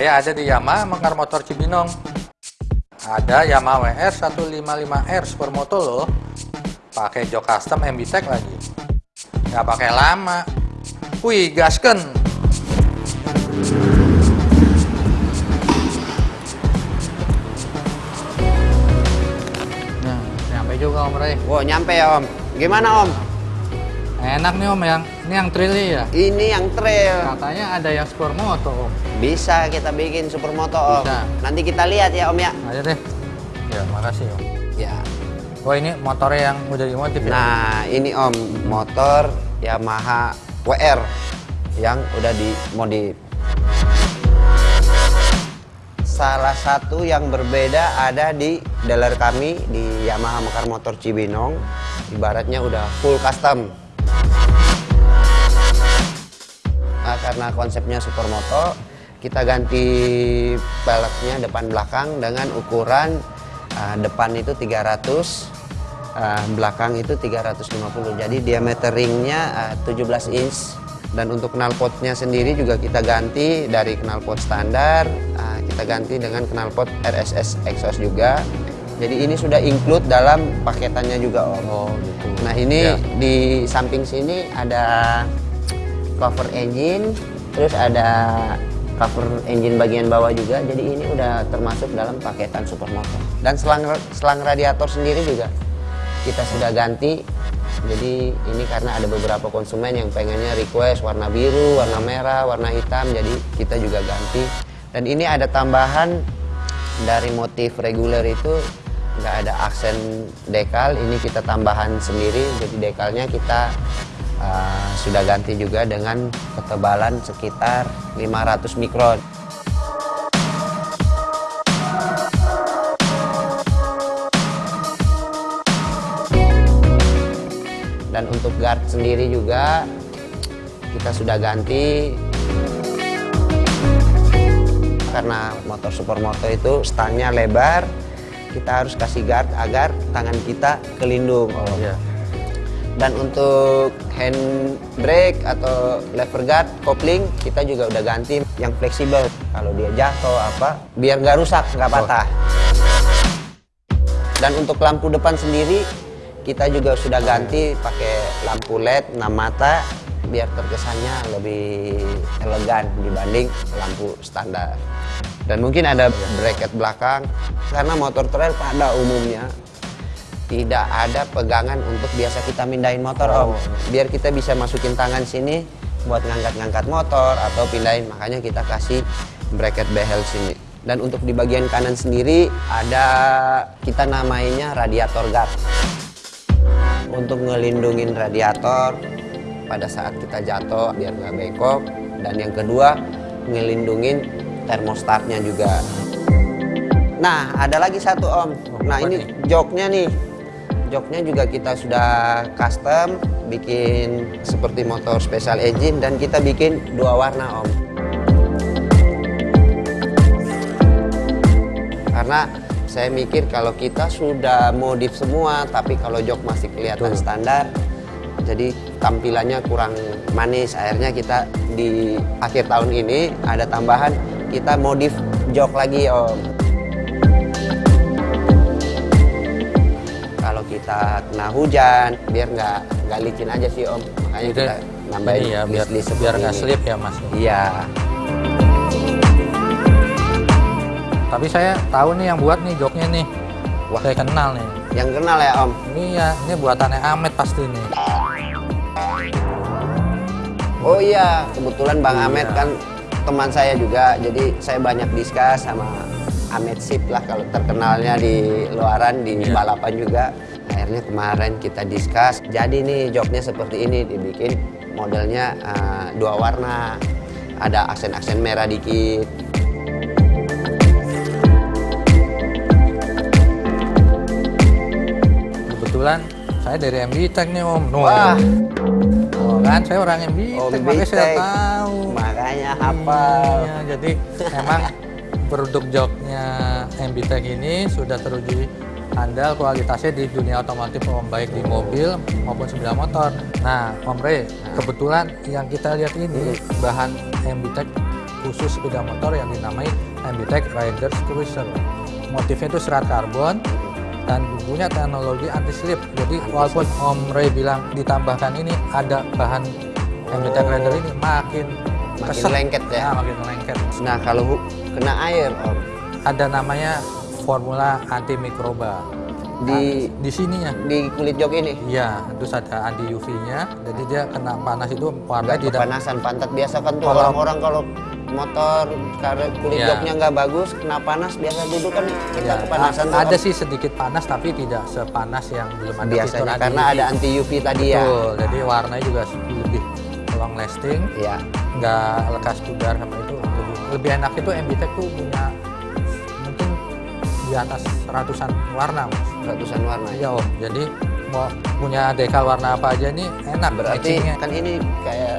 Saya ada di Yamaha Mekar Motor Cibinong. Ada Yamaha WR 155R Supermoto loh. Pakai jok custom MB Tech lagi. Nggak pakai lama. Wih, gasken. Nah, nyampe juga Om Ray. Wow, nyampe ya Om. Gimana Om? Enak nih Om yang ini yang trilly ya. Ini yang trail. Katanya ada yang Supermoto Om. Bisa kita bikin supermoto Om. Bisa. Nanti kita lihat ya Om ya. Aja deh. Ya, makasih Om. Ya. Oh ini motornya yang udah dimodif ya? Nah, ini Om, motor Yamaha WR yang udah dimodif. Salah satu yang berbeda ada di dealer kami di Yamaha Mekar Motor Cibinong. Ibaratnya udah full custom. Karena konsepnya supermoto, kita ganti peleknya depan belakang dengan ukuran uh, depan itu 300, uh, belakang itu 350. Jadi diameter ringnya uh, 17 inch. Dan untuk knalpotnya sendiri juga kita ganti dari knalpot standar, uh, kita ganti dengan knalpot RSS exhaust juga. Jadi ini sudah include dalam paketannya juga Om. Oh gitu. Nah ini Ya. di samping sini ada cover engine, terus ada cover engine bagian bawah juga. Jadi ini udah termasuk dalam paketan supermoto. Dan selang selang radiator sendiri juga kita sudah ganti. Jadi ini karena ada beberapa konsumen yang pengennya request warna biru, warna merah, warna hitam. Jadi kita juga ganti. Dan ini ada tambahan dari motif reguler itu nggak ada aksen dekal. Ini kita tambahan sendiri. Jadi dekalnya kita uh, sudah ganti juga dengan ketebalan sekitar 500 mikron. Dan untuk guard sendiri juga kita sudah ganti karena motor supermoto itu stangnya lebar kita harus kasih guard agar tangan kita kelindung Oh iya. Dan untuk hand brake atau lever guard kopling kita juga udah ganti yang fleksibel. Kalau dia jatuh apa biar nggak rusak nggak patah. Dan untuk lampu depan sendiri kita juga sudah ganti pakai lampu LED 6 mata biar terkesannya lebih elegan dibanding lampu standar. Dan mungkin ada bracket belakang karena motor trail pada umumnya tidak ada pegangan untuk biasa kita mindahin motor om. Biar kita bisa masukin tangan sini buat ngangkat-ngangkat motor atau pindahin. Makanya kita kasih bracket behel sini. Dan untuk di bagian kanan sendiri ada kita namainya radiator guard. Untuk ngelindungin radiator pada saat kita jatuh biar nggak bengkok. Dan yang kedua ngelindungin termostatnya juga. Nah ada lagi satu om. Nah ini joknya nih joknya juga kita sudah custom bikin seperti motor special engine dan kita bikin dua warna om. Karena saya mikir kalau kita sudah modif semua tapi kalau jok masih kelihatan Betul. standar jadi tampilannya kurang manis. Akhirnya kita di akhir tahun ini ada tambahan kita modif jok lagi om kita kena hujan biar nggak nggak licin aja sih om makanya Jadi, kita nambahin ya biar biar nggak slip ya mas. iya Tapi saya tahu nih yang buat nih joknya nih. Wah. Saya kenal nih. yang kenal ya om Ini ya ini buatannya Amet pasti nih. Oh iya, kebetulan Bang Iya. Ahmed kan teman saya juga, jadi saya banyak diskus sama Ahmed Sip lah kalau terkenalnya di luaran di Iya. balapan juga. Akhirnya kemarin kita diskus, jadi nih joknya seperti ini dibikin modelnya eh, dua warna, ada aksen-aksen merah dikit. Kebetulan saya dari MB Tech nih Om. Nuh. Wah. Oh, kan saya orang MB Tech, makanya saya tahu. Makanya hafal. Iya, jadi memang produk joknya MB Tech ini sudah teruji andal kualitasnya di dunia otomotif Om baik di mobil maupun sepeda motor. Nah, Om Re, kebetulan yang kita lihat ini bahan MB Tech khusus sepeda motor yang dinamai MBTEC Riders Cruiser. Motifnya itu serat karbon dan punya teknologi anti slip. Jadi walaupun Om Ray bilang ditambahkan ini ada bahan MBTEC Oh. Rider ini makin Makin keset. lengket ya? Nah, makin lengket. Nah kalau kena air om Ada namanya formula anti mikroba. di Di sininya. di kulit jok ini Iya, terus ada anti UV-nya. Jadi dia kena panas itu warna tidak kepanasan pantat biasa kan tuh orang-orang kalau motor karena kulit Iya. joknya nggak bagus kena panas biasa duduk kan kita Ya, kepanasan a- tuh, ada sih sedikit panas tapi tidak sepanas yang belum ada fitur biasanya karena ada anti UV tadi ya Betul, jadi warnanya juga lebih long lasting, ya nggak lekas pudar sama itu. Lebih, lebih enak itu MBTEC tuh punya di atas ratusan warna, Mas. ratusan warna ya Iya, Om. Jadi mau punya dekal warna apa aja nih enak berarti matchingnya. kan ini kayak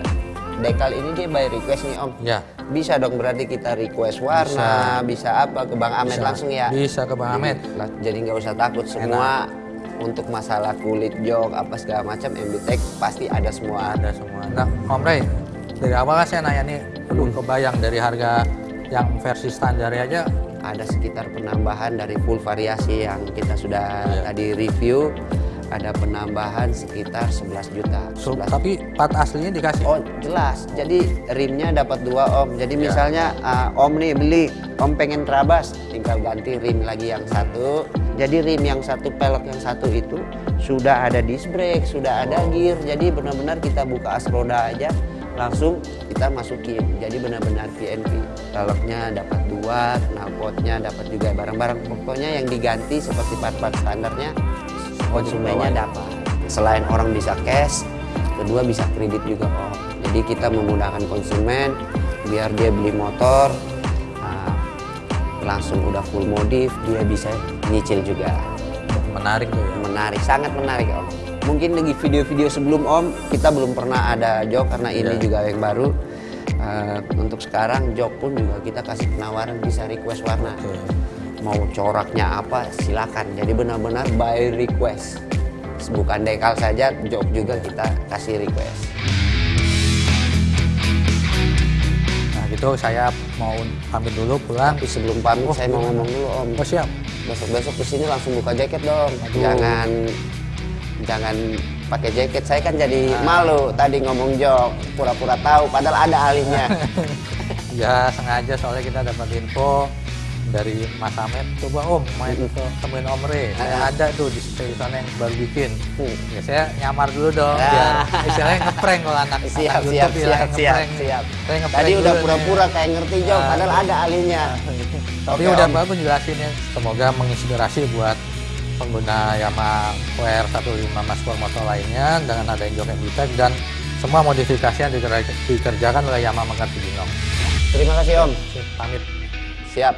dekal ini dia by request nih om Ya, bisa dong berarti kita request warna bisa, apa ke Bang Ahmed Bisa. langsung ya Bisa ke Bang Ahmed. Jadi, nggak usah takut semua untuk masalah kulit jok apa segala macam MBTEC pasti ada semua ada semua. Nah, Om Ray, dari awal kan saya nanya nih, aduh kebayang dari harga yang versi standar aja ada sekitar penambahan dari full variasi yang kita sudah Iya. tadi review ada penambahan sekitar 11 juta So, 11 tapi part aslinya dikasih. Oh jelas, jadi rimnya dapat dua om. Jadi Ya. misalnya ah, om nih beli, om pengen terabas, tinggal ganti rim lagi yang satu. Jadi rim yang satu pelek yang satu itu sudah ada disc brake, sudah ada gear. Jadi benar-benar kita buka as roda aja, langsung kita masukin. Jadi benar-benar PNP. Peleknya dapat dua, knalpotnya dapat juga barang-barang. Pokoknya yang diganti seperti part-part standarnya, konsumennya dapat. Selain orang bisa cash, kedua bisa kredit juga om. Jadi kita memudahkan konsumen biar dia beli motor ah, langsung udah full modif, dia bisa nyicil juga. Menarik tuh ya. Menarik, sangat menarik om. Mungkin di video-video sebelum om kita belum pernah ada jok karena ini Iya. juga yang baru. Ah, untuk sekarang jok pun juga kita kasih penawaran bisa request warna. Oke. Mau coraknya apa silakan. Jadi benar-benar by request. Bukan dekal saja, jok juga kita kasih request. Nah gitu saya mau pamit dulu pulang. Tapi sebelum pamit Oh, saya mau ngomong dulu om. Oh siap. Besok-besok ke sini langsung buka jaket dong. Aduh. Jangan jangan pakai jaket. Saya kan jadi Ah. malu tadi ngomong jok, pura-pura tahu padahal ada alihnya. Ya sengaja soalnya kita dapat info dari Mas Ahmed. Coba Om main Mm-mm. ke temuin Om Re. Saya Ah. ada tuh di sana yang baru bikin. Hmm. Ya saya nyamar dulu dong. Ah. Biar istilahnya ngeprank kalau anak siap, anak siap, YouTube siap, siap, ngeprank. siap. Saya ngeprank Tadi udah pura-pura kayak ngerti jok, Ah. padahal ada alihnya. Tapi Oke, udah Om. bagus jelasinnya. Semoga menginspirasi buat pengguna Yamaha WR15 Mas motor lainnya dengan adanya jok MBTEC dan semua modifikasi yang diker- dikerjakan oleh Yamaha Mekar Cibinong. Terima kasih om. Pamit. Siap.